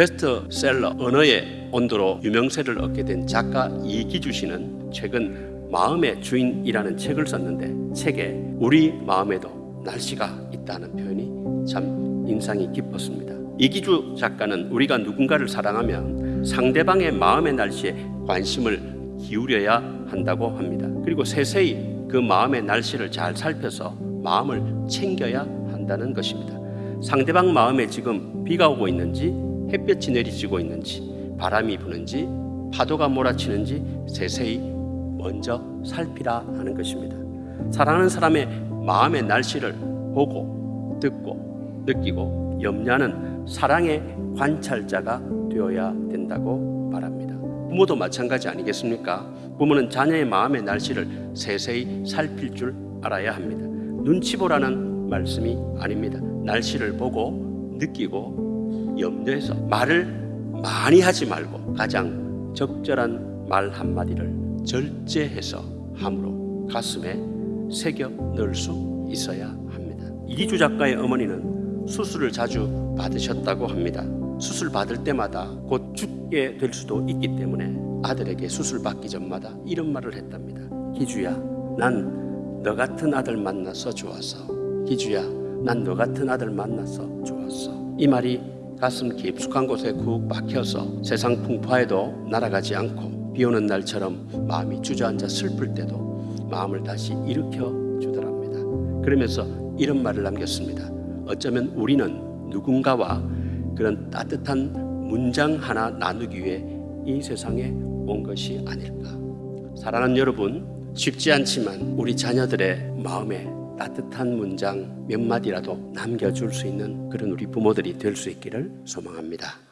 베스트셀러 언어의 온도로 유명세를 얻게 된 작가 이기주 씨는 최근 마음의 주인이라는 책을 썼는데 책에 우리 마음에도 날씨가 있다는 표현이 참 인상이 깊었습니다. 이기주 작가는 우리가 누군가를 사랑하면 상대방의 마음의 날씨에 관심을 기울여야 한다고 합니다. 그리고 세세히 그 마음의 날씨를 잘 살펴서 마음을 챙겨야 한다는 것입니다. 상대방 마음에 지금 비가 오고 있는지 햇볕이 내리쬐고 있는지 바람이 부는지 파도가 몰아치는지 세세히 먼저 살피라 하는 것입니다. 사랑하는 사람의 마음의 날씨를 보고 듣고 느끼고 염려하는 사랑의 관찰자가 되어야 된다고 말합니다. 부모도 마찬가지 아니겠습니까? 부모는 자녀의 마음의 날씨를 세세히 살필 줄 알아야 합니다. 눈치 보라는 말씀이 아닙니다. 날씨를 보고 느끼고 염려해서 말을 많이 하지 말고 가장 적절한 말 한마디를 절제해서 함으로 가슴에 새겨 넣을 수 있어야 합니다. 이기주 작가의 어머니는 수술을 자주 받으셨다고 합니다. 수술 받을 때마다 곧 죽게 될 수도 있기 때문에 아들에게 수술 받기 전마다 이런 말을 했답니다. 기주야, 난 너 같은 아들 만나서 좋았어. 기주야, 난 너 같은 아들 만나서 좋았어. 이 말이 가슴 깊숙한 곳에 쿡 박혀서 세상 풍파에도 날아가지 않고 비 오는 날처럼 마음이 주저앉아 슬플 때도 마음을 다시 일으켜 주더랍니다. 그러면서 이런 말을 남겼습니다. 어쩌면 우리는 누군가와 그런 따뜻한 문장 하나 나누기 위해 이 세상에 온 것이 아닐까. 사랑하는 여러분, 쉽지 않지만 우리 자녀들의 마음에 따뜻한 문장 몇 마디라도 남겨줄 수 있는 그런 우리 부모들이 될 수 있기를 소망합니다.